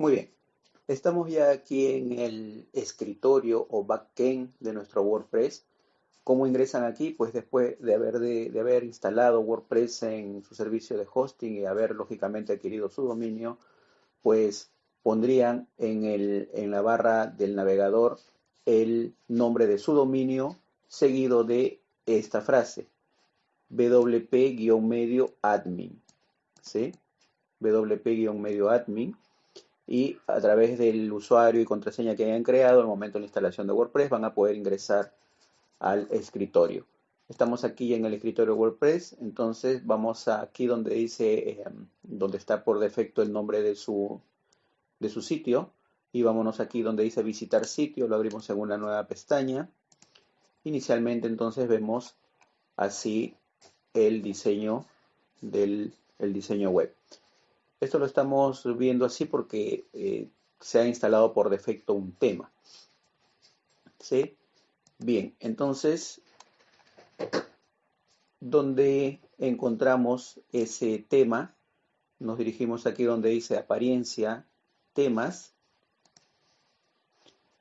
Muy bien. Estamos ya aquí en el escritorio o backend de nuestro WordPress. ¿Cómo ingresan aquí? Pues después de haber, de, haber instalado WordPress en su servicio de hosting y haber lógicamente adquirido su dominio, pues pondrían en, el, en la barra del navegador el nombre de su dominio seguido de esta frase, wp-medio admin. ¿Sí? wp-medio admin y a través del usuario y contraseña que hayan creado al momento de la instalación de WordPress van a poder ingresar al escritorio. Estamos aquí en el escritorio WordPress, entonces vamos aquí donde dice, em, donde está por defecto el nombre de su, de su sitio y vámonos aquí donde dice visitar sitio, lo abrimos en una nueva pestaña. Inicialmente entonces vemos así el diseño del el diseño web. Esto lo estamos viendo así porque eh, se ha instalado por defecto un tema. ¿Sí? Bien, entonces, donde encontramos ese tema, nos dirigimos aquí donde dice apariencia, temas.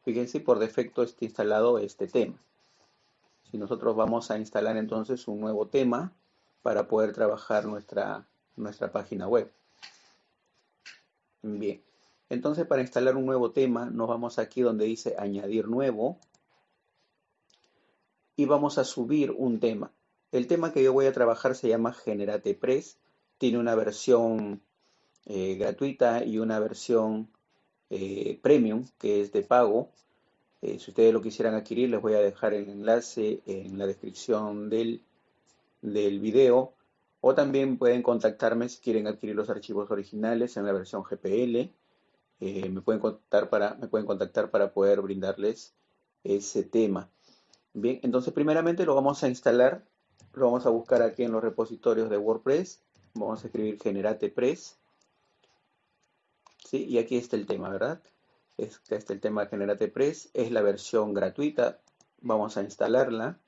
Fíjense, por defecto está instalado este tema. Si nosotros vamos a instalar entonces un nuevo tema para poder trabajar nuestra, nuestra página web. Bien, entonces para instalar un nuevo tema nos vamos aquí donde dice añadir nuevo y vamos a subir un tema. El tema que yo voy a trabajar se llama Generate Press, tiene una versión eh, gratuita y una versión eh, premium que es de pago. Eh, si ustedes lo quisieran adquirir les voy a dejar el enlace en la descripción del, del video o también pueden contactarme si quieren adquirir los archivos originales en la versión GPL. Eh, me, pueden contactar para, poder brindarles ese tema. Bien, entonces primeramente lo vamos a instalar. Lo vamos a buscar aquí en los repositorios de WordPress. Vamos a escribir Generate Press. ¿Sí? Y aquí está el tema, ¿verdad? Este está el tema Generate Press. Es la versión gratuita. Vamos a instalarla.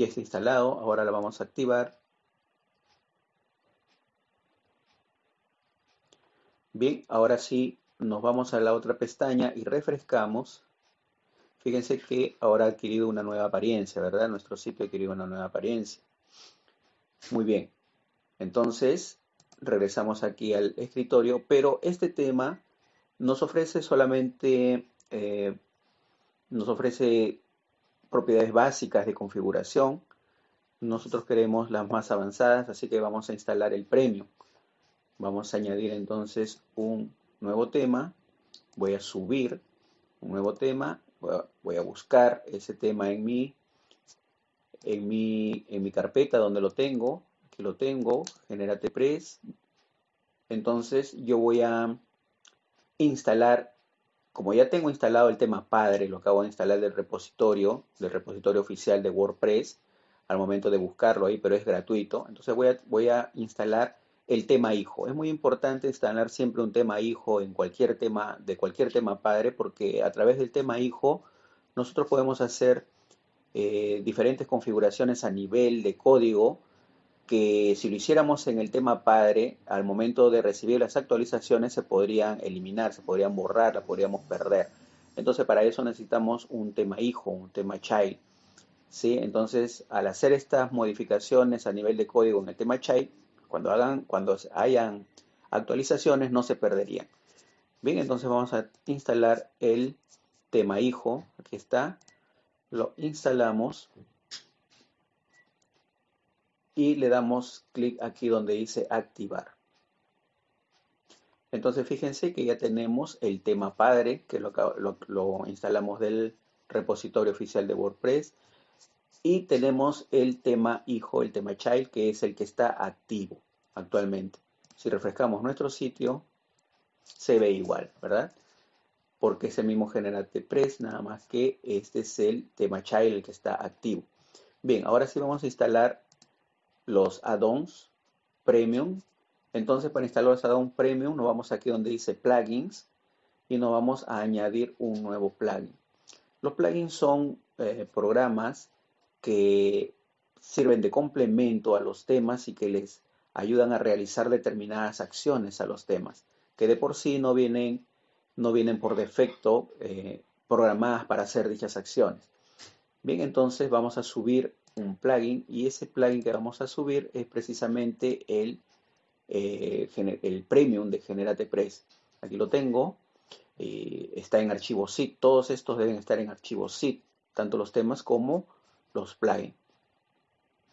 Ya está instalado, ahora la vamos a activar. Bien, ahora sí nos vamos a la otra pestaña y refrescamos. Fíjense que ahora ha adquirido una nueva apariencia, ¿verdad? Nuestro sitio ha adquirido una nueva apariencia. Muy bien. Entonces, regresamos aquí al escritorio, pero este tema nos ofrece solamente, eh, nos ofrece propiedades básicas de configuración. Nosotros queremos las más avanzadas, así que vamos a instalar el premium. Vamos a añadir entonces un nuevo tema. Voy a subir un nuevo tema. Voy a, buscar ese tema en mi, en mi, en mi carpeta donde lo tengo. Aquí lo tengo, Generate Press. Entonces yo voy a instalar como ya tengo instalado el tema padre, lo acabo de instalar del repositorio, del repositorio oficial de WordPress, al momento de buscarlo ahí, pero es gratuito. Entonces voy a, instalar el tema hijo. Es muy importante instalar siempre un tema hijo en cualquier tema, de cualquier tema padre, porque a través del tema hijo nosotros podemos hacer eh, diferentes configuraciones a nivel de código que si lo hiciéramos en el tema padre, al momento de recibir las actualizaciones se podrían eliminar, se podrían borrar, la podríamos perder. Entonces para eso necesitamos un tema hijo, un tema child. ¿sí? Entonces al hacer estas modificaciones a nivel de código en el tema child, cuando, hagan, cuando hayan actualizaciones no se perderían. Bien, entonces vamos a instalar el tema hijo, aquí está, lo instalamos y le damos clic aquí donde dice activar. Entonces fíjense que ya tenemos el tema padre, que lo, instalamos del repositorio oficial de WordPress. Y tenemos el tema hijo, el tema child, que es el que está activo actualmente. Si refrescamos nuestro sitio, se ve igual, ¿verdad? Porque es el mismo Generate Press, nada más que este es el tema child, el que está activo. Bien, ahora sí vamos a instalar los add-ons premium. Entonces para instalar los add-ons premium nos vamos aquí donde dice plugins y nos vamos a añadir un nuevo plugin. Los plugins son eh, programas que sirven de complemento a los temas y que les ayudan a realizar determinadas acciones a los temas, que de por sí no vienen, no vienen por defecto eh, programadas para hacer dichas acciones. Bien, entonces vamos a subir un plugin y ese plugin que vamos a subir es precisamente el, eh, el premium de GeneratePress. Aquí lo tengo, eh, está en archivo zip, todos estos deben estar en archivo zip, tanto los temas como los plugins.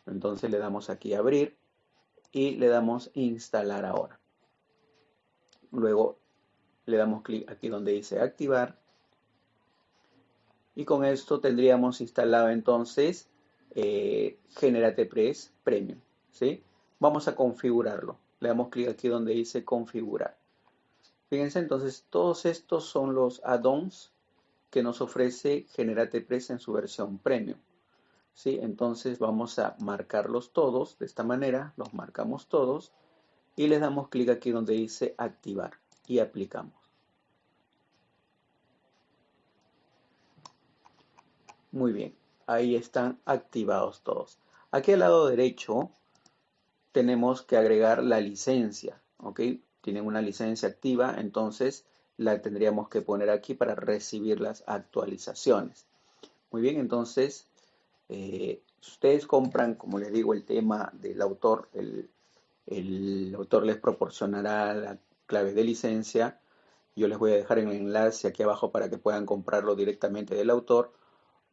Entonces le damos aquí abrir y le damos instalar ahora. Luego le damos clic aquí donde dice activar y con esto tendríamos instalado entonces eh, GeneratePress Premium. ¿sí? Vamos a configurarlo. Le damos clic aquí donde dice configurar. Fíjense, entonces todos estos son los add-ons que nos ofrece GeneratePress en su versión Premium. ¿sí? Entonces vamos a marcarlos todos de esta manera, los marcamos todos y les damos clic aquí donde dice activar y aplicamos. Muy bien, ahí están activados todos. Aquí al lado derecho tenemos que agregar la licencia, ¿ok? Tienen una licencia activa, entonces la tendríamos que poner aquí para recibir las actualizaciones. Muy bien, entonces, eh, ustedes compran, como les digo, el tema del autor, el, el autor les proporcionará la clave de licencia. Yo les voy a dejar el enlace aquí abajo para que puedan comprarlo directamente del autor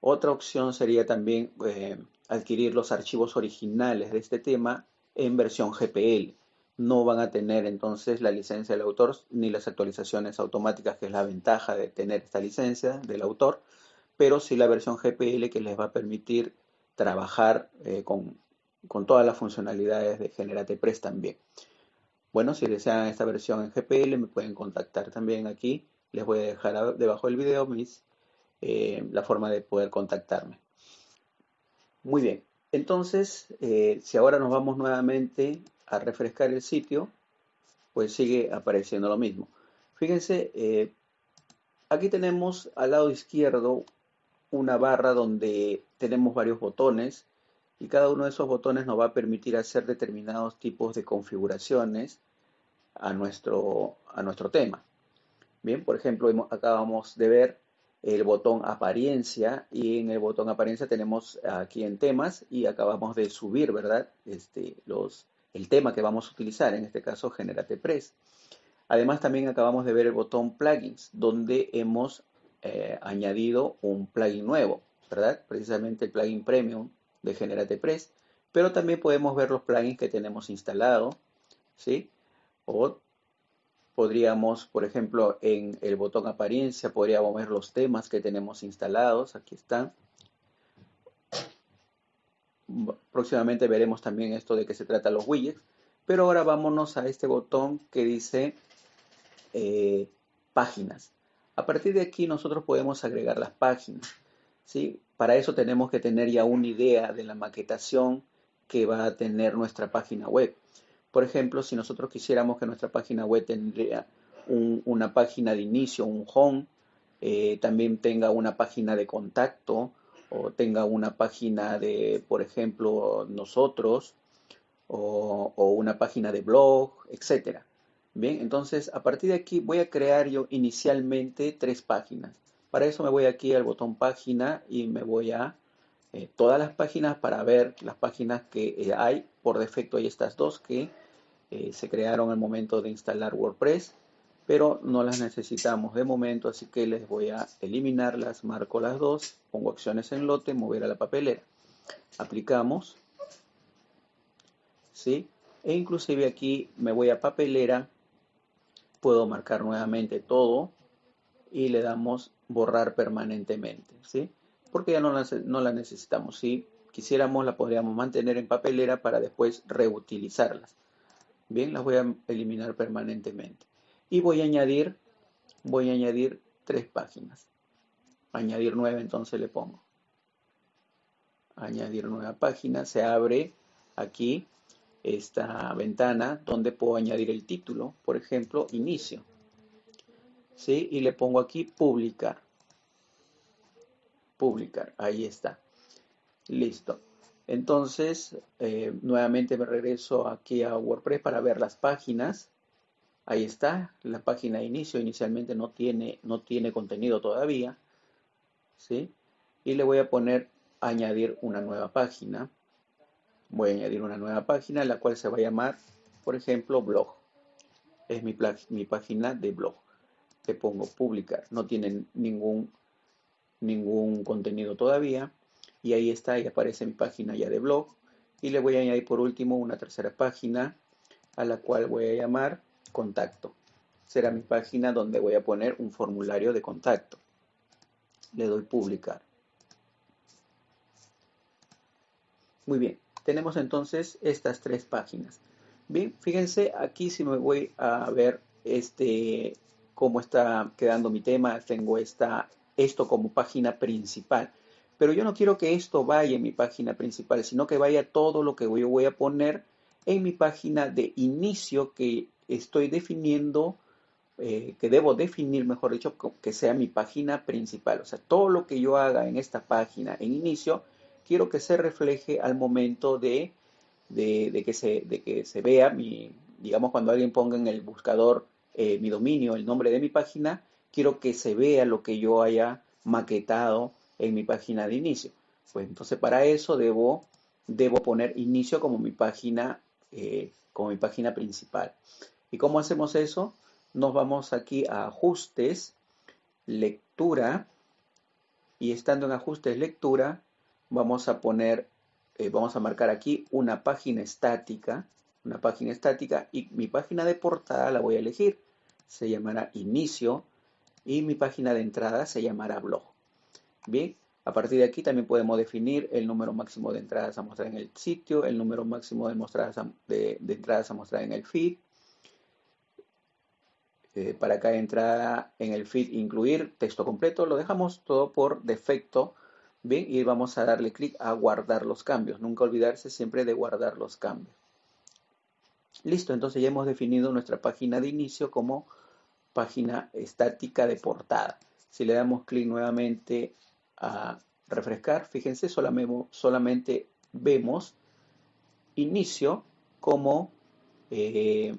otra opción sería también eh, adquirir los archivos originales de este tema en versión GPL. No van a tener entonces la licencia del autor ni las actualizaciones automáticas, que es la ventaja de tener esta licencia del autor, pero sí la versión GPL que les va a permitir trabajar eh, con, con, todas las funcionalidades de GeneratePress también. Bueno, si desean esta versión en GPL me pueden contactar también aquí. Les voy a dejar debajo del video mis eh, la forma de poder contactarme. Muy bien, entonces, eh, si ahora nos vamos nuevamente a refrescar el sitio, pues sigue apareciendo lo mismo. Fíjense, eh, aquí tenemos al lado izquierdo una barra donde tenemos varios botones y cada uno de esos botones nos va a permitir hacer determinados tipos de configuraciones a nuestro, a nuestro tema. Bien, por ejemplo, acabamos de ver el botón apariencia y en el botón apariencia tenemos aquí en temas y acabamos de subir, ¿verdad? Este, los, el tema que vamos a utilizar, en este caso GeneratePress. Además también acabamos de ver el botón plugins, donde hemos eh, añadido un plugin nuevo, ¿verdad? Precisamente el plugin premium de GeneratePress, pero también podemos ver los plugins que tenemos instalado, ¿sí? O Podríamos, por ejemplo, en el botón apariencia, podríamos ver los temas que tenemos instalados. Aquí están. Próximamente veremos también esto de qué se trata los widgets. Pero ahora vámonos a este botón que dice eh, páginas. A partir de aquí nosotros podemos agregar las páginas. ¿sí? Para eso tenemos que tener ya una idea de la maquetación que va a tener nuestra página web. Por ejemplo, si nosotros quisiéramos que nuestra página web tendría una página de inicio, un home, eh, también tenga una página de contacto o tenga una página de, por ejemplo, nosotros o, una página de blog, etcétera. Bien, entonces a partir de aquí voy a crear yo inicialmente tres páginas. Para eso me voy aquí al botón página y me voy a eh, todas las páginas para ver las páginas que eh, hay. Por defecto hay estas dos que eh, se crearon al momento de instalar WordPress, pero no las necesitamos de momento, así que les voy a eliminarlas, marco las dos, pongo acciones en lote, mover a la papelera. Aplicamos, ¿sí? E inclusive aquí me voy a papelera, puedo marcar nuevamente todo y le damos borrar permanentemente, ¿sí? Porque ya no la, no la necesitamos, si quisiéramos la podríamos mantener en papelera para después reutilizarlas. Bien, las voy a eliminar permanentemente. Y voy a añadir, voy a añadir tres páginas. Añadir nueve, entonces le pongo. Añadir nueva página. Se abre aquí esta ventana donde puedo añadir el título, por ejemplo, inicio. ¿Sí? Y le pongo aquí publicar. Publicar, ahí está. Listo. Entonces, eh, nuevamente me regreso aquí a WordPress para ver las páginas. Ahí está, la página de inicio. Inicialmente no tiene, no tiene contenido todavía. ¿sí? Y le voy a poner añadir una nueva página. Voy a añadir una nueva página, la cual se va a llamar, por ejemplo, blog. Es mi, mi página de blog. Le pongo publicar. No tiene ningún, ningún contenido todavía y ahí está, y aparece mi página ya de blog. Y le voy a añadir por último una tercera página a la cual voy a llamar contacto. Será mi página donde voy a poner un formulario de contacto. Le doy publicar. Muy bien, tenemos entonces estas tres páginas. Bien, fíjense aquí si me voy a ver este cómo está quedando mi tema, tengo esta, esto como página principal. Pero yo no quiero que esto vaya en mi página principal, sino que vaya todo lo que yo voy a poner en mi página de inicio que estoy definiendo, eh, que debo definir, mejor dicho, que sea mi página principal. O sea, todo lo que yo haga en esta página en inicio, quiero que se refleje al momento de, de, que, se, de que se vea mi, digamos, cuando alguien ponga en el buscador eh, mi dominio, el nombre de mi página, quiero que se vea lo que yo haya maquetado en mi página de inicio. Pues entonces para eso debo, debo poner inicio como mi página, eh, como mi página principal. ¿Y cómo hacemos eso? Nos vamos aquí a ajustes, lectura, y estando en ajustes lectura, vamos a poner, eh, vamos a marcar aquí una página estática, una página estática, y mi página de portada la voy a elegir. Se llamará inicio, y mi página de entrada se llamará blog. Bien, a partir de aquí también podemos definir el número máximo de entradas a mostrar en el sitio, el número máximo de, entradas a mostrar en el feed. Eh, para cada entrada en el feed incluir texto completo, lo dejamos todo por defecto. Bien, y vamos a darle clic a guardar los cambios. Nunca olvidarse siempre de guardar los cambios. Listo, entonces ya hemos definido nuestra página de inicio como página estática de portada. Si le damos clic nuevamente a refrescar, fíjense, solamente, vemos inicio como, eh,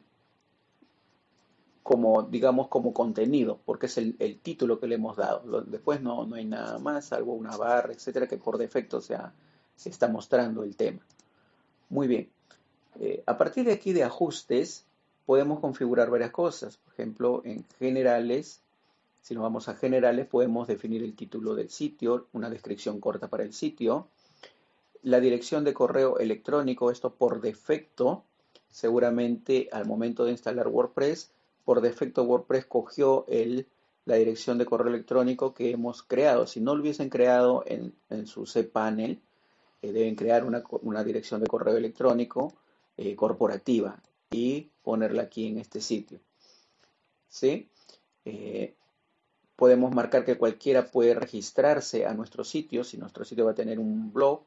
como, digamos, como contenido, porque es el, título que le hemos dado. Después no, no, hay nada más, salvo una barra, etcétera, que por defecto sea, se está mostrando el tema. Muy bien. Eh, a partir de aquí de ajustes, podemos configurar varias cosas. Por ejemplo, en generales, si nos vamos a generales, podemos definir el título del sitio, una descripción corta para el sitio, la dirección de correo electrónico, esto por defecto, seguramente al momento de instalar WordPress, por defecto WordPress cogió el, la dirección de correo electrónico que hemos creado. Si no lo hubiesen creado en, su cPanel, eh, deben crear una, dirección de correo electrónico eh, corporativa y ponerla aquí en este sitio. ¿Sí? Eh, Podemos marcar que cualquiera puede registrarse a nuestro sitio. Si nuestro sitio va a tener un blog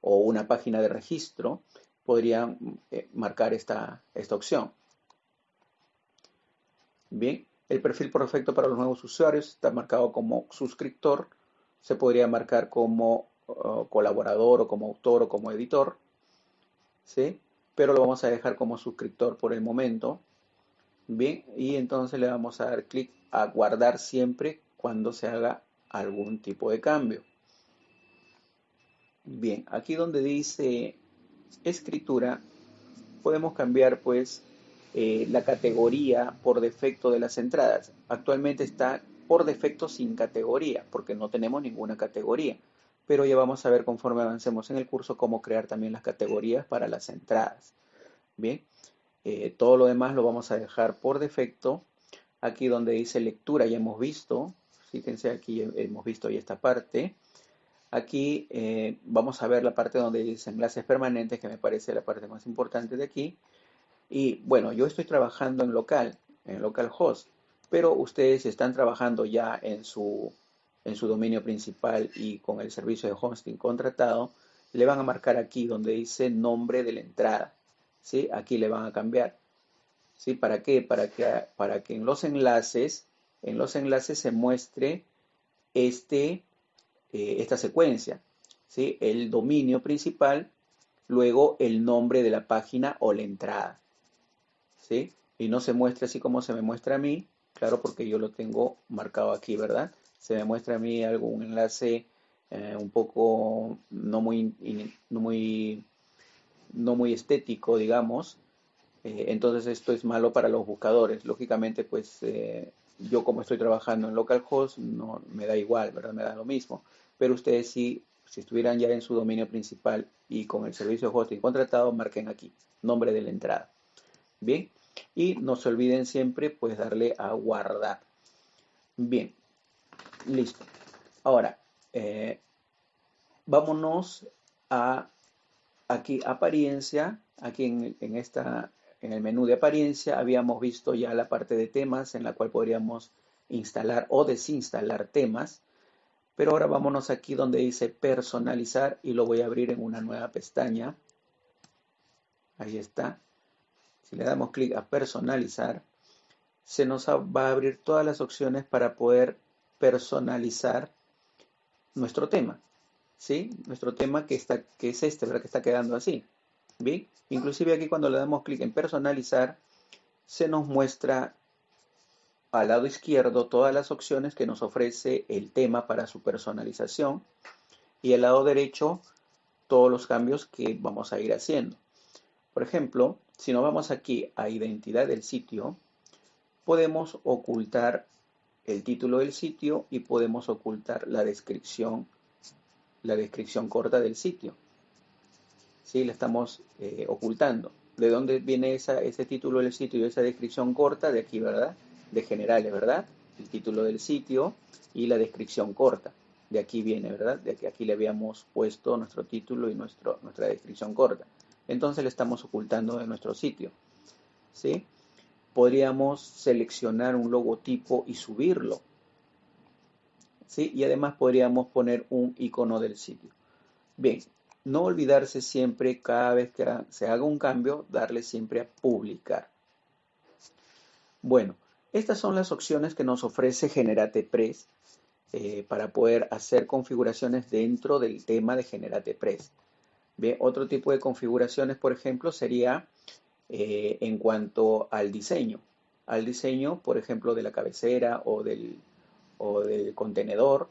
o una página de registro, podrían eh, marcar esta, esta opción. Bien, el perfil perfecto para los nuevos usuarios está marcado como suscriptor. Se podría marcar como colaborador o como autor o como editor. ¿sí? Pero lo vamos a dejar como suscriptor por el momento. Bien, y entonces le vamos a dar clic a guardar siempre cuando se haga algún tipo de cambio. Bien, aquí donde dice escritura, podemos cambiar pues eh, la categoría por defecto de las entradas. Actualmente está por defecto sin categoría, porque no tenemos ninguna categoría. Pero ya vamos a ver conforme avancemos en el curso cómo crear también las categorías para las entradas. Bien, eh, todo lo demás lo vamos a dejar por defecto. Aquí donde dice lectura ya hemos visto. Fíjense, aquí hemos visto ya esta parte. Aquí eh, vamos a ver la parte donde dice enlaces permanentes, que me parece la parte más importante de aquí. Y bueno, yo estoy trabajando en local, en localhost, pero ustedes están trabajando ya en su, en su dominio principal y con el servicio de hosting contratado, le van a marcar aquí donde dice nombre de la entrada. ¿Sí? Aquí le van a cambiar. ¿sí? ¿Para qué? Para que, para que en los enlaces, en los enlaces se muestre este, eh, esta secuencia. ¿sí? El dominio principal luego el nombre de la página o la entrada. ¿Sí? Y no se muestra así como se me muestra a mí, claro, porque yo lo tengo marcado aquí, ¿verdad? Se me muestra a mí algún enlace eh, un poco no muy, no muy, no muy estético, digamos. Eh, entonces esto es malo para los buscadores. Lógicamente, pues eh, yo como estoy trabajando en localhost, no me da igual, ¿verdad? Me da lo mismo. Pero ustedes sí, si estuvieran ya en su dominio principal y con el servicio de hosting contratado, marquen aquí, nombre de la entrada. Bien, y no se olviden siempre pues darle a guardar. Bien, listo. Ahora, eh, vámonos a aquí apariencia, aquí en, en, esta, en el menú de apariencia habíamos visto ya la parte de temas en la cual podríamos instalar o desinstalar temas. Pero ahora vámonos aquí donde dice personalizar y lo voy a abrir en una nueva pestaña. Ahí está. Si le damos clic a personalizar, se nos va a abrir todas las opciones para poder personalizar nuestro tema. ¿Sí? Nuestro tema que, que es este, ¿verdad? Que está quedando así. ¿Bien? Inclusive aquí cuando le damos clic en personalizar, se nos muestra al lado izquierdo todas las opciones que nos ofrece el tema para su personalización y al lado derecho todos los cambios que vamos a ir haciendo. Por ejemplo, si nos vamos aquí a identidad del sitio, podemos ocultar el título del sitio y podemos ocultar la descripción, la descripción corta del sitio. ¿Sí? La estamos eh, ocultando. ¿De dónde viene ese título del sitio y esa descripción corta? De aquí, ¿verdad? de generales, ¿verdad? El título del sitio y la descripción corta. De aquí viene, ¿verdad? De que aquí le habíamos puesto nuestro título y nuestro, nuestra descripción corta. Entonces le estamos ocultando de nuestro sitio. ¿Sí? Podríamos seleccionar un logotipo y subirlo. ¿Sí? Y además podríamos poner un icono del sitio. Bien, no olvidarse siempre, cada vez que se haga un cambio, darle siempre a publicar. Bueno, estas son las opciones que nos ofrece GeneratePress eh, para poder hacer configuraciones dentro del tema de GeneratePress. Bien, otro tipo de configuraciones, por ejemplo, sería eh, en cuanto al diseño. Al diseño, por ejemplo, de la cabecera o del, o del contenedor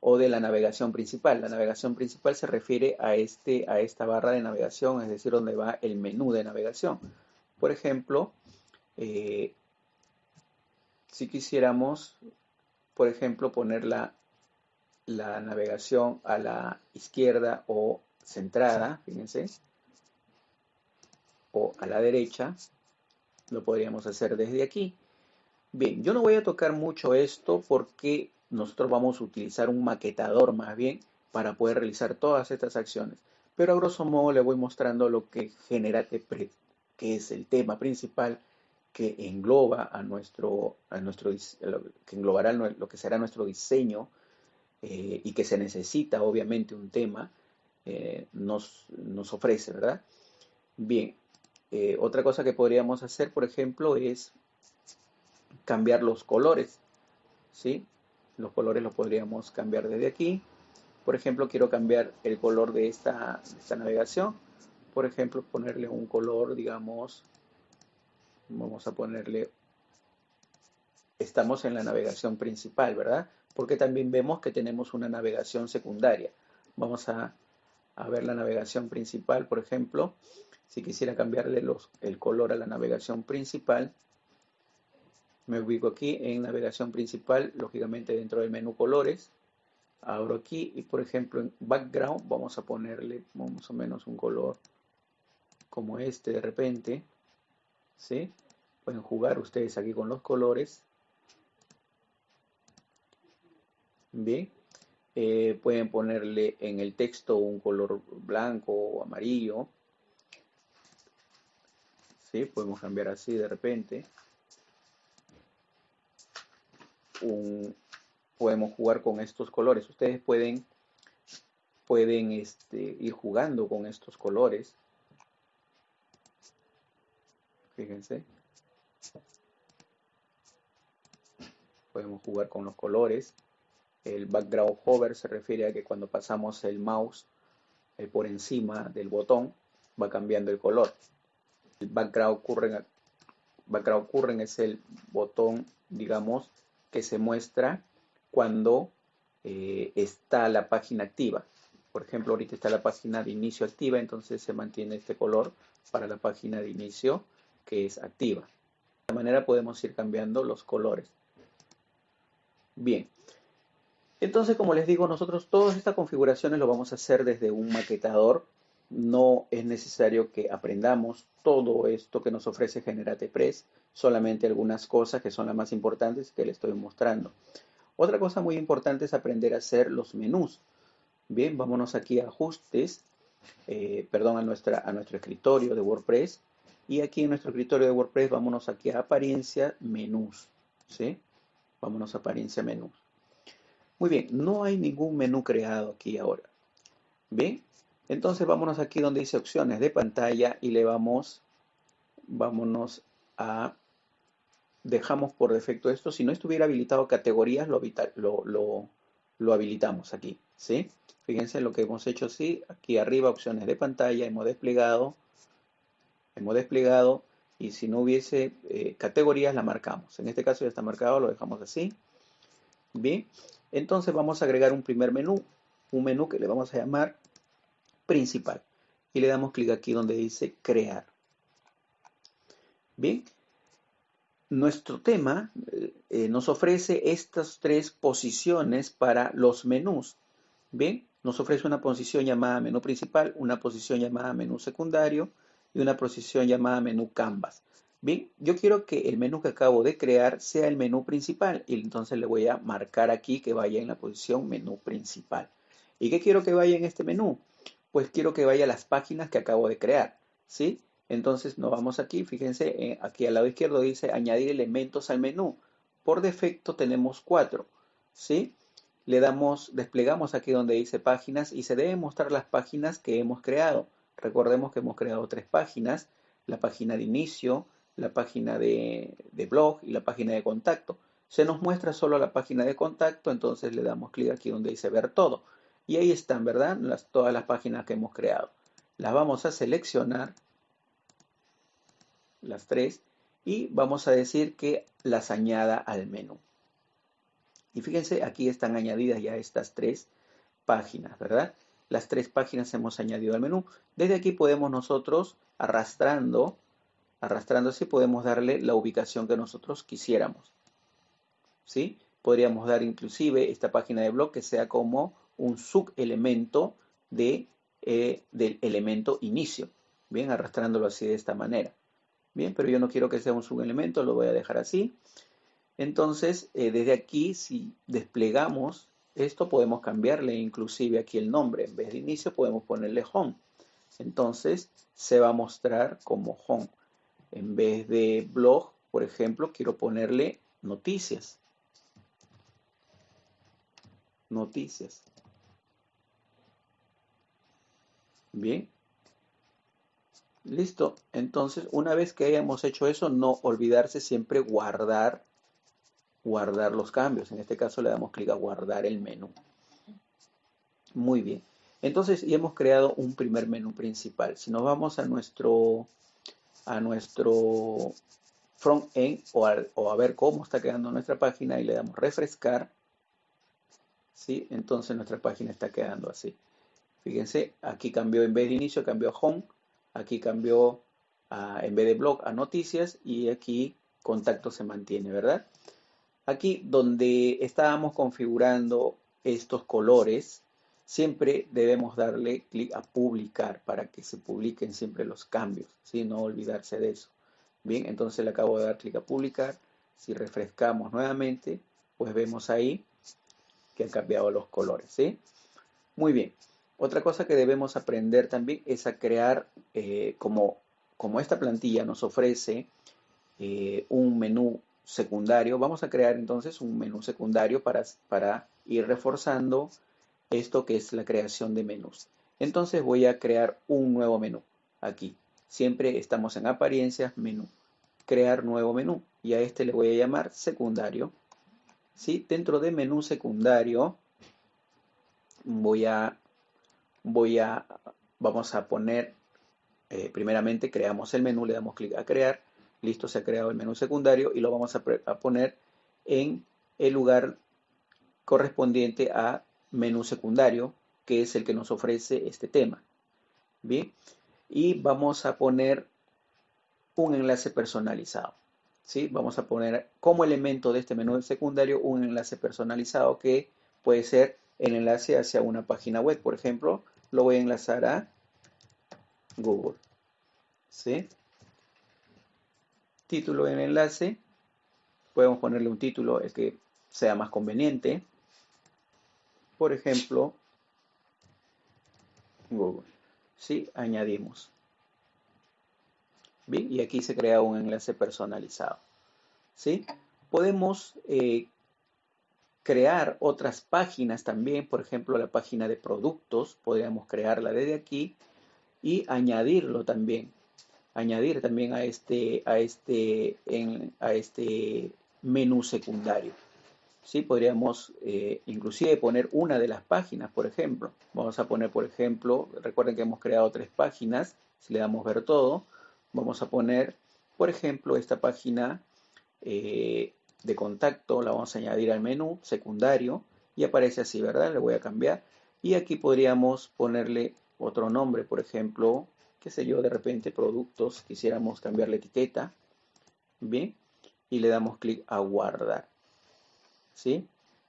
o de la navegación principal. La navegación principal se refiere a, este, a esta barra de navegación, es decir, donde va el menú de navegación. Por ejemplo, eh, si quisiéramos, por ejemplo, poner la, navegación a la izquierda o centrada, fíjense, o a la derecha, lo podríamos hacer desde aquí. Bien, yo no voy a tocar mucho esto porque nosotros vamos a utilizar un maquetador más bien para poder realizar todas estas acciones. Pero a grosso modo le voy mostrando lo que genera que es el tema principal que engloba a nuestro, a nuestro que englobará lo que será nuestro diseño eh, y que se necesita obviamente un tema, eh, nos, nos, ofrece, ¿verdad? Bien, eh, otra cosa que podríamos hacer, por ejemplo, es cambiar los colores, ¿sí? Los colores los podríamos cambiar desde aquí. Por ejemplo, quiero cambiar el color de esta, esta navegación. Por ejemplo, ponerle un color, digamos, Vamos a ponerle, estamos en la navegación principal, ¿verdad? Porque también vemos que tenemos una navegación secundaria. Vamos a, ver la navegación principal, por ejemplo. Si quisiera cambiarle el color a la navegación principal, me ubico aquí en navegación principal, lógicamente dentro del menú colores. Abro aquí y por ejemplo en background vamos a ponerle más o menos un color como este de repente. ¿sí? Pueden jugar ustedes aquí con los colores. Bien. Eh, pueden ponerle en el texto un color blanco o amarillo. ¿Sí? Podemos cambiar así de repente. Podemos jugar con estos colores. Ustedes pueden, pueden este, ir jugando con estos colores. Fíjense. Podemos jugar con los colores. El background hover se refiere a que cuando pasamos el mouse eh, por encima del botón, va cambiando el color. El background current, background current es el botón, digamos, que se muestra cuando eh, está la página activa. Por ejemplo, ahorita está la página de inicio activa, entonces se mantiene este color para la página de inicio que es activa. De esta manera podemos ir cambiando los colores. Bien, entonces como les digo, nosotros todas estas configuraciones lo vamos a hacer desde un maquetador. No es necesario que aprendamos todo esto que nos ofrece Generate Press, solamente algunas cosas que son las más importantes que les estoy mostrando. Otra cosa muy importante es aprender a hacer los menús. Bien, vámonos aquí a ajustes, eh, perdón, a, nuestra, a nuestro escritorio de WordPress. Y aquí en nuestro escritorio de WordPress, vámonos aquí a apariencia, menús. ¿sí? Vámonos a apariencia, menús. Muy bien, no hay ningún menú creado aquí ahora. Bien, entonces vámonos aquí donde dice opciones de pantalla y le vamos, vámonos a, dejamos por defecto esto. Si no estuviera habilitado categorías, lo, habilitamos aquí, ¿sí? Fíjense lo que hemos hecho, sí, aquí arriba opciones de pantalla, hemos desplegado, hemos desplegado y si no hubiese eh, categorías la marcamos. En este caso ya está marcado, lo dejamos así. Bien, entonces vamos a agregar un primer menú, un menú que le vamos a llamar principal. Y le damos clic aquí donde dice crear. Bien, nuestro tema eh, eh, nos ofrece estas tres posiciones para los menús. Bien, nos ofrece una posición llamada menú principal, una posición llamada menú secundario y una posición llamada menú canvas. Bien, yo quiero que el menú que acabo de crear sea el menú principal y entonces le voy a marcar aquí que vaya en la posición menú principal. ¿Y qué quiero que vaya en este menú? Pues quiero que vaya a las páginas que acabo de crear, ¿sí? Entonces nos vamos aquí, fíjense, eh, aquí al lado izquierdo dice añadir elementos al menú. Por defecto tenemos cuatro, ¿sí? le damos, desplegamos aquí donde dice páginas y se deben mostrar las páginas que hemos creado. Recordemos que hemos creado tres páginas, la página de inicio, la página de, blog y la página de contacto. Se nos muestra solo la página de contacto, entonces le damos clic aquí donde dice ver todo. Y ahí están, ¿verdad? Todas las páginas que hemos creado. Las vamos a seleccionar, las tres, y vamos a decir que las añada al menú. Y fíjense, aquí están añadidas ya estas tres páginas, ¿verdad? Las tres páginas hemos añadido al menú. Desde aquí podemos nosotros, arrastrando, arrastrando así, podemos darle la ubicación que nosotros quisiéramos. ¿Sí? Podríamos dar inclusive esta página de blog que sea como un subelemento de, eh, del elemento inicio. Bien, arrastrándolo así de esta manera. Bien, pero yo no quiero que sea un subelemento, lo voy a dejar así. Entonces, eh, desde aquí, si desplegamos esto, podemos cambiarle inclusive aquí el nombre. En vez de inicio, podemos ponerle home. Entonces, se va a mostrar como home. En vez de blog, por ejemplo, quiero ponerle noticias. Noticias. Bien. Listo. Entonces, una vez que hayamos hecho eso, no olvidarse siempre guardar guardar los cambios. En este caso le damos clic a guardar el menú. Muy bien. Entonces ya hemos creado un primer menú principal. Si nos vamos a nuestro, a nuestro front-end o, o, a ver cómo está quedando nuestra página y le damos refrescar, ¿sí? entonces nuestra página está quedando así. Fíjense, aquí cambió en vez de inicio, cambió a home, aquí cambió en vez de blog a noticias y aquí contacto se mantiene, ¿verdad? Aquí donde estábamos configurando estos colores, siempre debemos darle clic a publicar para que se publiquen siempre los cambios, ¿sí? no olvidarse de eso. Bien, entonces le acabo de dar clic a publicar. Si refrescamos nuevamente, pues vemos ahí que han cambiado los colores. ¿sí? Muy bien. Otra cosa que debemos aprender también es a crear, eh, como, como esta plantilla nos ofrece eh, un menú secundario, vamos a crear entonces un menú secundario para, para ir reforzando esto que es la creación de menús. Entonces voy a crear un nuevo menú aquí. Siempre estamos en apariencias, menú. Crear nuevo menú. Y a este le voy a llamar secundario. ¿Sí? Dentro de menú secundario voy a, voy a, vamos a poner eh, primeramente creamos el menú, le damos clic a crear, listo, se ha creado el menú secundario y lo vamos a, a poner en el lugar correspondiente a menú secundario, que es el que nos ofrece este tema. Bien, y vamos a poner un enlace personalizado. ¿sí? Vamos a poner como elemento de este menú secundario un enlace personalizado que puede ser el enlace hacia una página web. Por ejemplo, lo voy a enlazar a Google. ¿sí? Título en enlace. Podemos ponerle un título el que sea más conveniente. Por ejemplo, Google. ¿Sí? Añadimos. Bien, y aquí se crea un enlace personalizado. ¿Sí? Podemos eh, crear otras páginas también, por ejemplo, la página de productos, podríamos crearla desde aquí y añadirlo también, añadir también a este, a este, a este menú secundario. ¿Sí? Podríamos eh, inclusive poner una de las páginas, por ejemplo. Vamos a poner, por ejemplo, recuerden que hemos creado tres páginas, si le damos ver todo, vamos a poner, por ejemplo, esta página eh, de contacto, la vamos a añadir al menú secundario y aparece así, ¿verdad? Le voy a cambiar. Y aquí podríamos ponerle otro nombre, por ejemplo, qué sé yo, de repente productos, quisiéramos cambiar la etiqueta, ¿bien? Y le damos clic a guardar, ¿sí?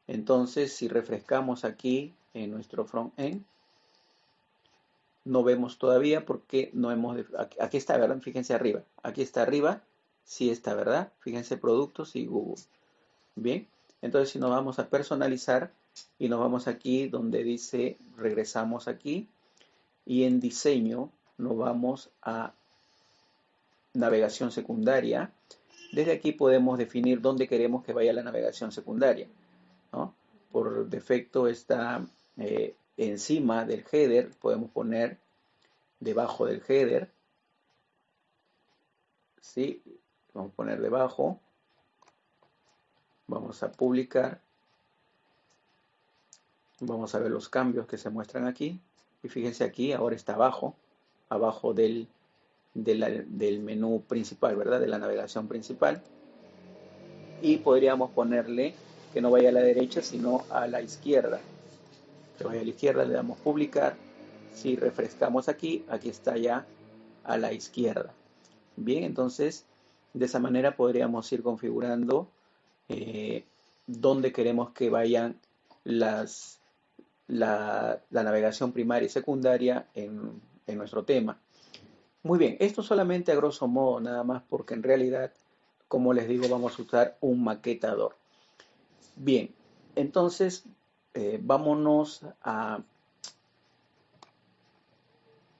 Entonces, si refrescamos aquí en nuestro front-end, no vemos todavía porque no hemos... Aquí está, ¿verdad? Fíjense arriba. Aquí está arriba sí está, ¿verdad? Fíjense productos y Google. Bien, entonces si nos vamos a personalizar y nos vamos aquí donde dice regresamos aquí y en diseño nos vamos a navegación secundaria. Desde aquí podemos definir dónde queremos que vaya la navegación secundaria. Por defecto está eh, encima del header, podemos poner debajo del header. ¿sí? Vamos a poner debajo. Vamos a publicar. Vamos a ver los cambios que se muestran aquí. Y fíjense aquí, ahora está abajo, abajo del, del menú principal, ¿verdad? De la navegación principal. Y podríamos ponerle que no vaya a la derecha, sino a la izquierda. Que vaya a la izquierda, le damos publicar. Si refrescamos aquí, aquí está ya a la izquierda. Bien, entonces de esa manera podríamos ir configurando eh, dónde queremos que vayan las, la, navegación primaria y secundaria en, en nuestro tema. Muy bien, esto solamente a grosso modo, nada más porque en realidad, como les digo, vamos a usar un maquetador. Bien, entonces eh, vámonos a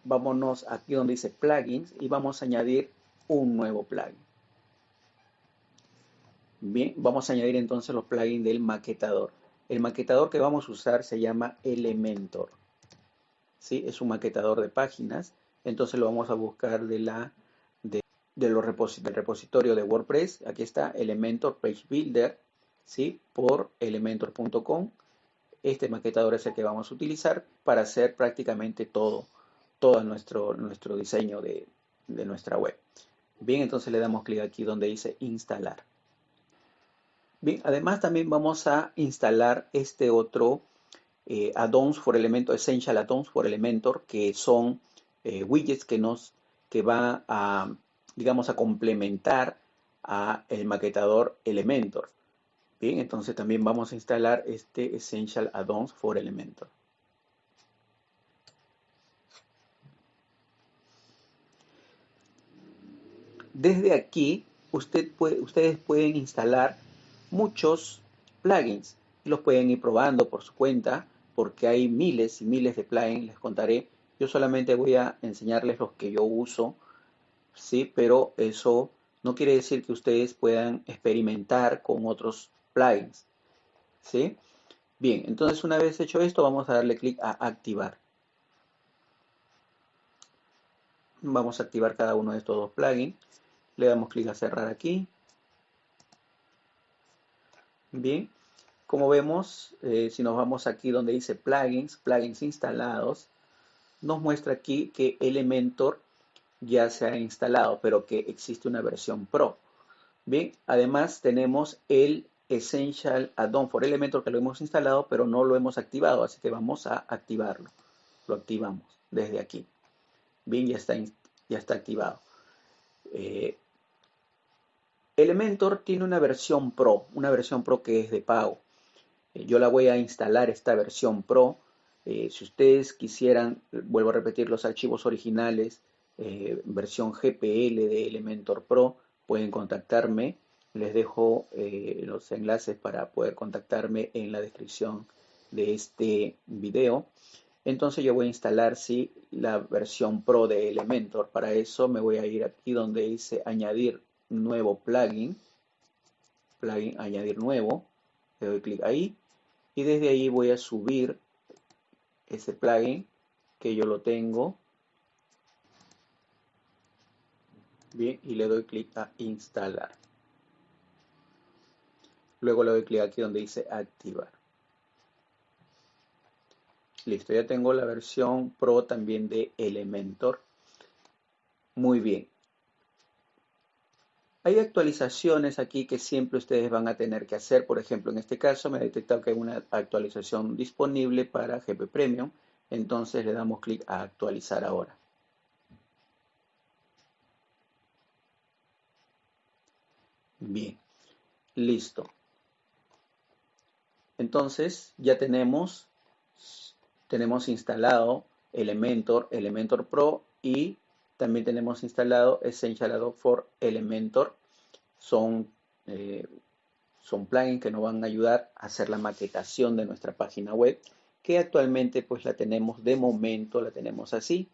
vámonos aquí donde dice plugins y vamos a añadir un nuevo plugin. Bien, vamos a añadir entonces los plugins del maquetador. El maquetador que vamos a usar se llama Elementor. ¿Sí? Es un maquetador de páginas. Entonces lo vamos a buscar de la, de, los del repositorio de WordPress. Aquí está Elementor Page Builder. ¿sí? Por elementor.com. Este maquetador es el que vamos a utilizar para hacer prácticamente todo, todo nuestro, nuestro diseño de, de nuestra web. Bien, entonces le damos clic aquí donde dice instalar. Bien, además también vamos a instalar este otro eh, addons for Elementor, Essential Addons for Elementor, que son eh, widgets que nos que va a, digamos, a complementar a el maquetador Elementor. Bien, entonces también vamos a instalar este Essential Addons for Elementor. Desde aquí, usted puede, ustedes pueden instalar muchos plugins. Los pueden ir probando por su cuenta porque hay miles y miles de plugins, les contaré. Yo solamente voy a enseñarles los que yo uso, ¿sí? Pero eso no quiere decir que ustedes puedan experimentar con otros plugins, ¿sí? Bien, entonces una vez hecho esto, vamos a darle clic a activar. Vamos a activar cada uno de estos dos plugins. Le damos clic a cerrar aquí. Bien, como vemos, eh, si nos vamos aquí donde dice plugins, plugins instalados, nos muestra aquí que Elementor ya se ha instalado, pero que existe una versión Pro. Bien, además tenemos el Essential Add-on for Elementor que lo hemos instalado, pero no lo hemos activado, así que vamos a activarlo. Lo activamos desde aquí. Bien, ya está, ya está activado. Eh, Elementor tiene una versión Pro, una versión Pro que es de pago. Eh, yo la voy a instalar esta versión Pro. Eh, si ustedes quisieran, vuelvo a repetir, los archivos originales, versión GPL de Elementor Pro, pueden contactarme. Les dejo los enlaces para poder contactarme en la descripción de este video. Entonces yo voy a instalar sí, la versión Pro de Elementor. Para eso me voy a ir aquí donde dice añadir nuevo plugin. Plugin añadir nuevo. Le doy clic ahí. Y desde ahí voy a subir ese plugin que yo lo tengo. Bien, y le doy clic a instalar. Luego le doy clic aquí donde dice activar. Listo, ya tengo la versión Pro también de Elementor. Muy bien. Hay actualizaciones aquí que siempre ustedes van a tener que hacer. Por ejemplo, en este caso me ha detectado que hay una actualización disponible para GP Premium. Entonces le damos clic a actualizar ahora. Bien, listo. Entonces ya tenemos tenemos instalado Elementor, Elementor Pro y también tenemos instalado Essential Adobe for Elementor. Son, eh, son plugins que nos van a ayudar a hacer la maquetación de nuestra página web, que actualmente pues la tenemos de momento, la tenemos así.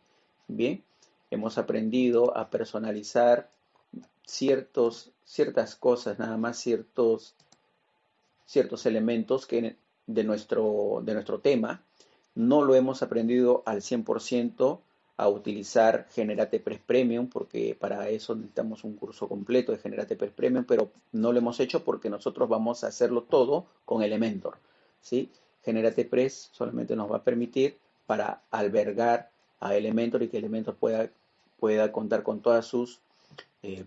Bien, hemos aprendido a personalizar ciertos, ciertas cosas, nada más ciertos, ciertos elementos que de, nuestro, de nuestro tema no lo hemos aprendido al 100% a utilizar Generate Press Premium porque para eso necesitamos un curso completo de Generate Press Premium, pero no lo hemos hecho porque nosotros vamos a hacerlo todo con Elementor. ¿sí? Generate Press solamente nos va a permitir para albergar a Elementor y que Elementor pueda, pueda contar con todas sus, eh,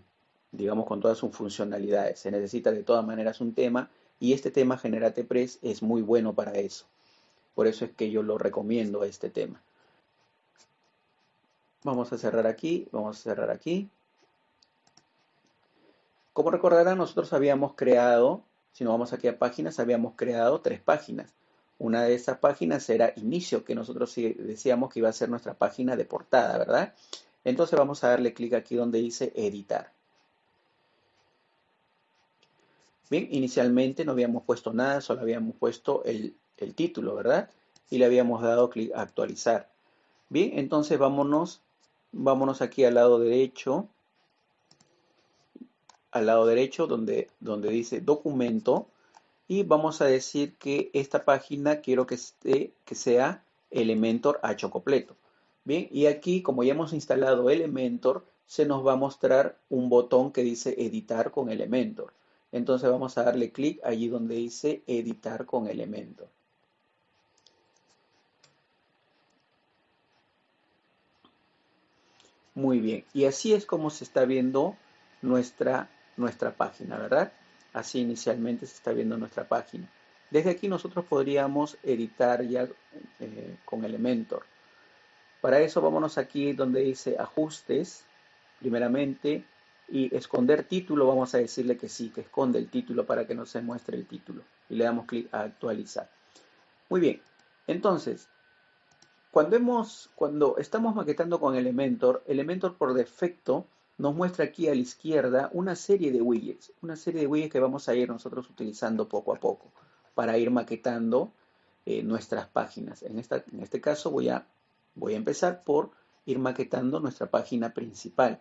digamos, con todas sus funcionalidades. Se necesita de todas maneras un tema y este tema Generate Press es muy bueno para eso. Por eso es que yo lo recomiendo este tema. Vamos a cerrar aquí, vamos a cerrar aquí. Como recordarán, nosotros habíamos creado, si nos vamos aquí a páginas, habíamos creado tres páginas. Una de esas páginas era inicio, que nosotros decíamos que iba a ser nuestra página de portada, ¿verdad? Entonces vamos a darle clic aquí donde dice editar. Bien, inicialmente no habíamos puesto nada, solo habíamos puesto el el título, ¿verdad? Y le habíamos dado clic a actualizar. Bien, entonces vámonos, vámonos aquí al lado derecho, al lado derecho donde, donde dice documento y vamos a decir que esta página quiero que, esté, que sea Elementor H completo. Bien, y aquí como ya hemos instalado Elementor, se nos va a mostrar un botón que dice editar con Elementor. Entonces vamos a darle clic allí donde dice editar con Elementor. Muy bien, y así es como se está viendo nuestra, nuestra página, ¿verdad? Así inicialmente se está viendo nuestra página. Desde aquí nosotros podríamos editar ya eh, con Elementor. Para eso vámonos aquí donde dice ajustes, primeramente, y esconder título, vamos a decirle que sí, que esconde el título para que no se muestre el título. Y le damos clic a actualizar. Muy bien, entonces, cuando, estamos maquetando con Elementor, Elementor por defecto nos muestra aquí a la izquierda una serie de widgets, una serie de widgets que vamos a ir nosotros utilizando poco a poco para ir maquetando eh, nuestras páginas. En, este caso voy a, voy a empezar por ir maquetando nuestra página principal.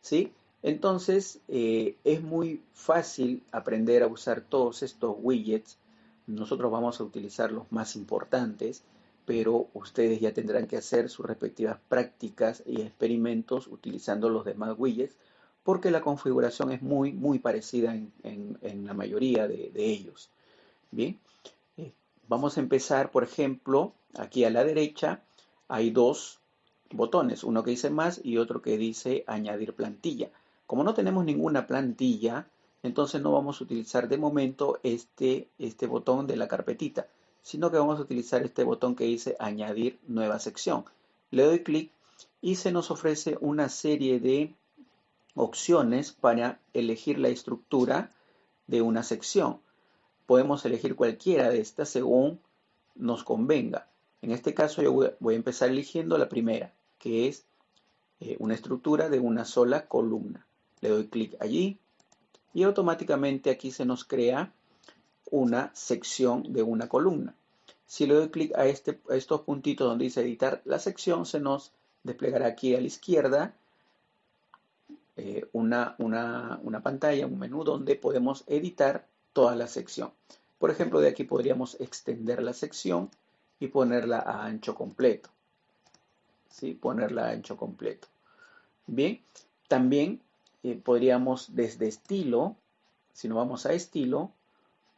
¿sí? Entonces eh, es muy fácil aprender a usar todos estos widgets. Nosotros vamos a utilizar los más importantes pero ustedes ya tendrán que hacer sus respectivas prácticas y experimentos utilizando los demás widgets porque la configuración es muy, muy parecida en, la mayoría de, ellos. Bien, eh, vamos a empezar, por ejemplo, aquí a la derecha hay dos, botones, uno que dice más y otro que dice añadir plantilla. Como no tenemos ninguna plantilla, entonces no vamos a utilizar de momento este, este botón de la carpetita, sino que vamos a utilizar este botón que dice añadir nueva sección. Le doy clic y se nos ofrece una serie de opciones para elegir la estructura de una sección. Podemos elegir cualquiera de estas según nos convenga. En este caso yo voy a empezar eligiendo la primera, que es eh, una estructura de una sola columna. Le doy clic allí y automáticamente aquí se nos crea una sección de una columna. Si le doy clic a, este, a estos puntitos donde dice editar la sección, se nos desplegará aquí a la izquierda eh, una, una, una pantalla, un menú donde podemos editar toda la sección. Por ejemplo, de aquí podríamos extender la sección y ponerla a ancho completo. ¿Sí? Ponerla a ancho completo. Bien, también eh, podríamos desde estilo, si nos vamos a estilo,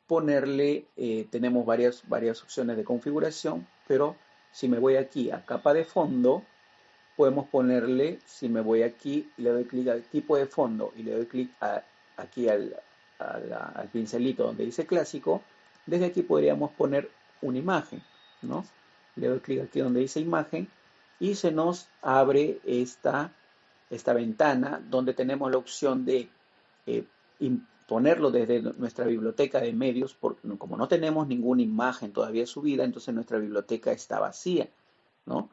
ponerle, eh, tenemos varias, varias opciones de configuración, pero si me voy aquí a capa de fondo, podemos ponerle, si me voy aquí, le doy clic al tipo de fondo y le doy clic aquí al, al, pincelito donde dice clásico, desde aquí podríamos poner una imagen, ¿no? Le doy clic aquí donde dice imagen y se nos abre esta, esta ventana donde tenemos la opción de eh, ponerlo desde nuestra biblioteca de medios, porque como no tenemos ninguna imagen todavía subida, entonces nuestra biblioteca está vacía, ¿no?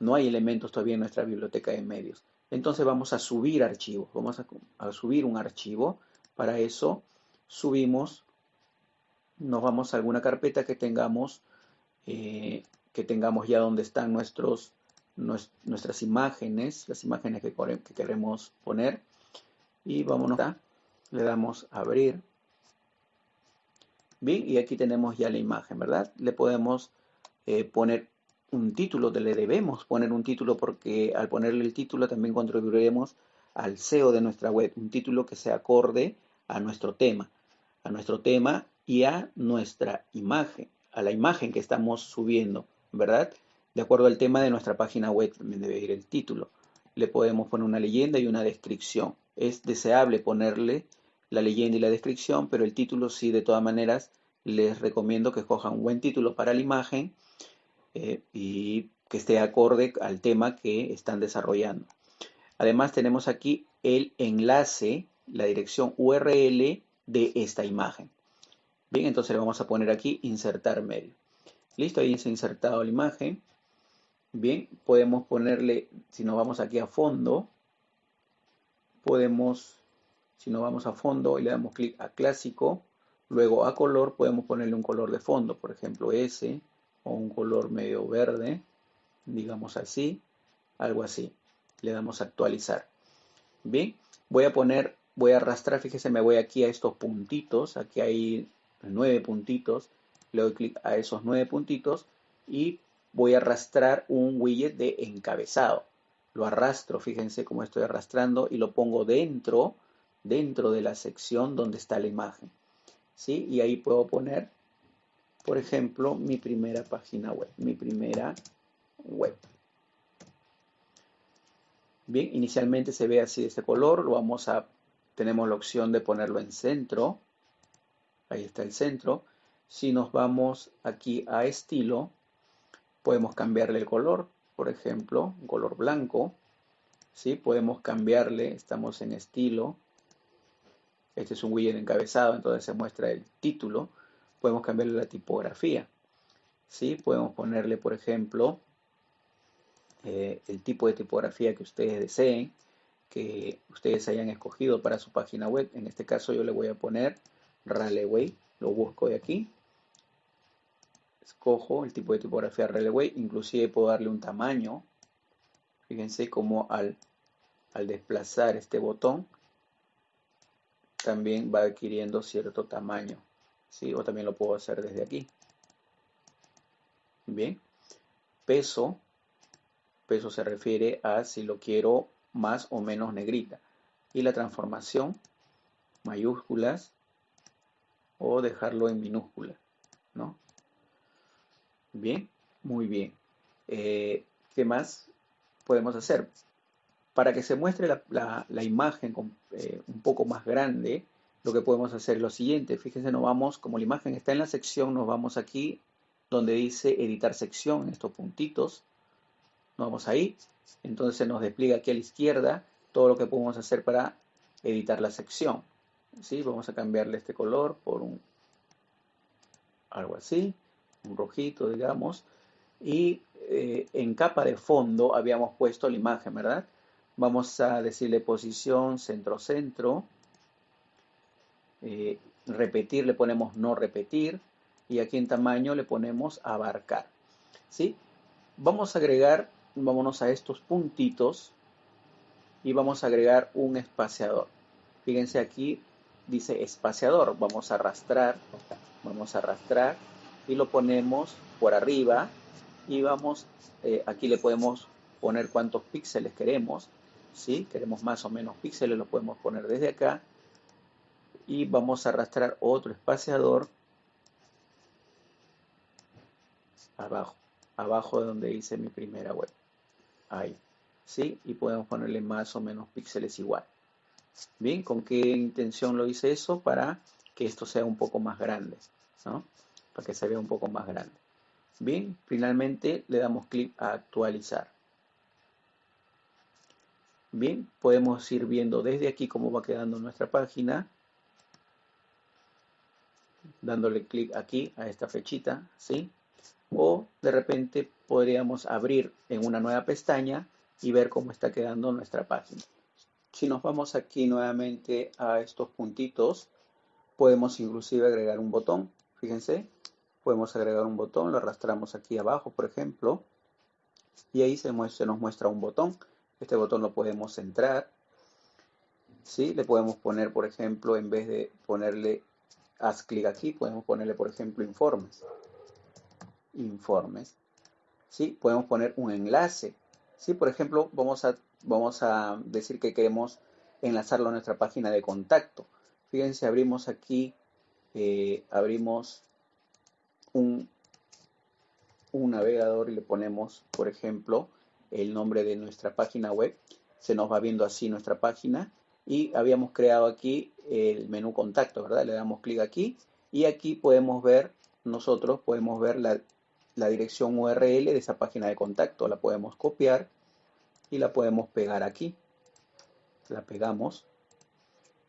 No hay elementos todavía en nuestra biblioteca de medios. Entonces vamos a subir archivos, vamos a, subir un archivo. Para eso subimos, nos vamos a alguna carpeta que tengamos, eh, que tengamos ya donde están nuestros, nuestras imágenes, las imágenes que, que queremos poner. Y vámonos a, le damos a abrir. Bien, y aquí tenemos ya la imagen, ¿verdad? Le podemos eh, poner un título, le debemos poner un título porque al ponerle el título también contribuiremos al SEO de nuestra web, un título que sea acorde a nuestro tema, a nuestro tema y a nuestra imagen, a la imagen que estamos subiendo, ¿verdad? De acuerdo al tema de nuestra página web también debe ir el título. Le podemos poner una leyenda y una descripción. Es deseable ponerle la leyenda y la descripción, pero el título sí, de todas maneras, les recomiendo que escojan un buen título para la imagen eh, y que esté acorde al tema que están desarrollando. Además tenemos aquí el enlace, la dirección URL de esta imagen. Bien, entonces le vamos a poner aquí insertar medio. Listo, ahí se ha insertado la imagen. Bien, podemos ponerle, si nos vamos aquí a fondo, podemos, si nos vamos a fondo y le damos clic a clásico, luego a color, podemos ponerle un color de fondo, por ejemplo ese, o un color medio verde, digamos así, algo así. Le damos a actualizar. Bien, voy a poner, voy a arrastrar, fíjese, me voy aquí a estos puntitos, aquí hay nueve puntitos, le doy clic a esos nueve puntitos y voy a arrastrar un widget de encabezado. Lo arrastro, fíjense cómo estoy arrastrando y lo pongo dentro, dentro de la sección donde está la imagen. ¿Sí? Y ahí puedo poner por ejemplo, mi primera página web, mi primera web. Bien, inicialmente se ve así este color, lo vamos a, tenemos la opción de ponerlo en centro, ahí está el centro. Si nos vamos aquí a estilo, podemos cambiarle el color, por ejemplo, color blanco, ¿sí? Podemos cambiarle, estamos en estilo, este es un widget encabezado, entonces se muestra el título, podemos cambiarle la tipografía. ¿sí? Podemos ponerle, por ejemplo, eh, el tipo de tipografía que ustedes deseen, que ustedes hayan escogido para su página web. En este caso yo le voy a poner Raleway, lo busco de aquí. Escojo el tipo de tipografía Raleway, inclusive puedo darle un tamaño. Fíjense cómo al desplazar este botón también va adquiriendo cierto tamaño. ¿sí? O también lo puedo hacer desde aquí. Bien. Peso. Peso se refiere a si lo quiero más o menos negrita. Y la transformación, mayúsculas o dejarlo en minúscula, ¿no? Bien, muy bien. Eh, ¿Qué más? podemos hacer? Para que se muestre la, imagen eh, un poco más grande, lo que podemos hacer es lo siguiente. Fíjense, nos vamos, como la imagen está en la sección, nos vamos aquí donde dice editar sección, en estos puntitos. Nos vamos ahí. Entonces nos despliega aquí a la izquierda todo lo que podemos hacer para editar la sección. ¿Sí? Vamos a cambiarle este color por un algo así, un rojito, digamos. Y eh, en capa de fondo habíamos puesto la imagen, ¿verdad? Vamos a decirle posición, centro, centro. Eh, repetir le ponemos no repetir. Y aquí en tamaño le ponemos abarcar. ¿Sí? Vamos a agregar, vámonos a estos puntitos. Y vamos a agregar un espaciador. Fíjense aquí, dice espaciador. Vamos a arrastrar, vamos a arrastrar y lo ponemos por arriba. Y vamos, eh, aquí le podemos poner cuántos píxeles queremos. ¿Sí? Queremos más o menos píxeles, lo podemos poner desde acá. Y vamos a arrastrar otro espaciador abajo, abajo de donde hice mi primera web. Ahí, ¿sí? Y podemos ponerle más o menos píxeles igual. Bien, ¿con qué intención lo hice eso? Para que esto sea un poco más grande, ¿no? Para que se vea un poco más grande. Bien, finalmente le damos clic a actualizar. Bien, podemos ir viendo desde aquí cómo va quedando nuestra página. Dándole clic aquí a esta flechita, ¿sí? O de repente podríamos abrir en una nueva pestaña y ver cómo está quedando nuestra página. Si nos vamos aquí nuevamente a estos puntitos, podemos inclusive agregar un botón. Fíjense, podemos agregar un botón, lo arrastramos aquí abajo, por ejemplo, y ahí se nos muestra un botón. Este botón lo podemos centrar. ¿sí? Le podemos poner, por ejemplo, en vez de ponerle haz clic aquí, podemos ponerle, por ejemplo, informes. Informes. ¿sí? Podemos poner un enlace. ¿sí? Por ejemplo, vamos a, vamos a decir que queremos enlazarlo a nuestra página de contacto. Fíjense, abrimos aquí, eh, abrimos un, un navegador y le ponemos, por ejemplo, el nombre de nuestra página web. Se nos va viendo así nuestra página y habíamos creado aquí el menú contacto, ¿verdad? Le damos clic aquí y aquí podemos ver, nosotros podemos ver la, dirección URL de esa página de contacto. La podemos copiar y la podemos pegar aquí. La pegamos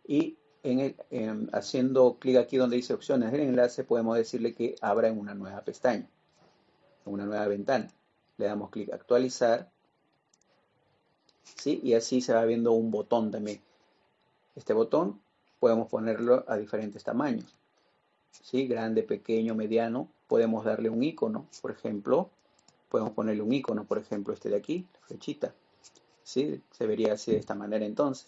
y en haciendo clic aquí donde dice opciones del enlace podemos decirle que abra en una nueva pestaña, en una nueva ventana. Le damos clic actualizar Y así se va viendo un botón también. Este botón podemos ponerlo a diferentes tamaños. Grande, pequeño, mediano. Podemos darle un icono, por ejemplo. Podemos ponerle un icono, por ejemplo, este de aquí, flechita. ¿Sí? Se vería así de esta manera entonces.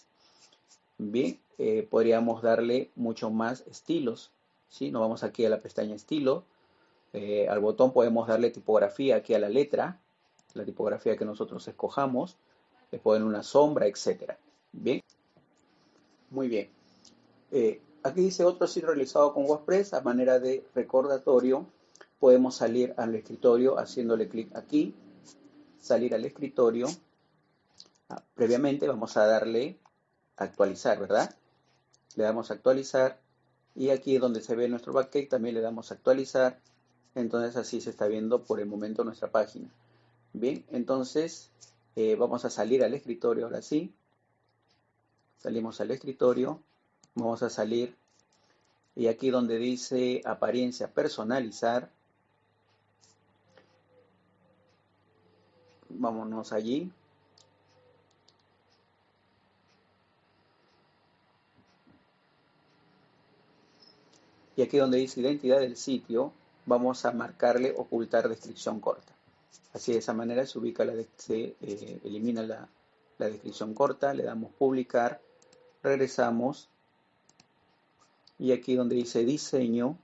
Bien, eh, podríamos darle mucho más estilos. ¿sí? Nos vamos aquí a la pestaña estilo. Eh, al botón podemos darle tipografía aquí a la letra, la tipografía que nosotros escojamos le ponen una sombra, etcétera. Bien, muy bien. Eh, aquí dice otro sitio realizado con WordPress a manera de recordatorio. Podemos salir al escritorio haciéndole clic aquí, salir al escritorio. Ah, previamente vamos a darle actualizar, ¿verdad? Le damos actualizar y aquí donde se ve nuestro backend también le damos actualizar. Entonces así se está viendo por el momento nuestra página. Bien, entonces eh, vamos a salir al escritorio ahora sí. Salimos al escritorio. Vamos a salir. Y aquí donde dice apariencia personalizar. Vámonos allí. Y aquí donde dice identidad del sitio, vamos a marcarle ocultar descripción corta. Así de esa manera se ubica la se eh, elimina la, descripción corta, le damos publicar, regresamos y aquí donde dice diseño,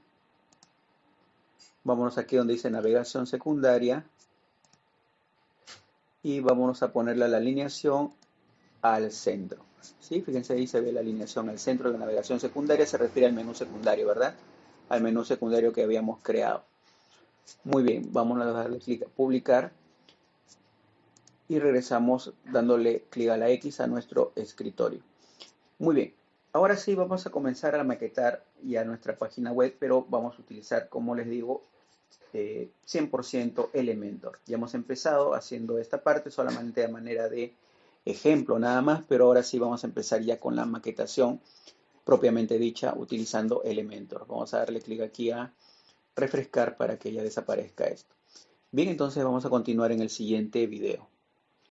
vámonos aquí donde dice navegación secundaria y vámonos a ponerle la alineación al centro. ¿Sí? Fíjense ahí se ve la alineación al centro de la navegación secundaria, se refiere al menú secundario, ¿verdad? Al menú secundario que habíamos creado. Muy bien, vamos a darle clic a publicar. y regresamos dándole clic a la X a nuestro escritorio. Muy bien, ahora sí vamos a comenzar a maquetar ya nuestra página web, pero vamos a utilizar, como les digo, 100% eh, Elementor. Ya hemos empezado haciendo esta parte solamente de manera de ejemplo nada más, pero ahora sí vamos a empezar ya con la maquetación propiamente dicha utilizando Elementor. Vamos a darle clic aquí a refrescar para que ya desaparezca esto. Bien, entonces vamos a continuar en el siguiente video.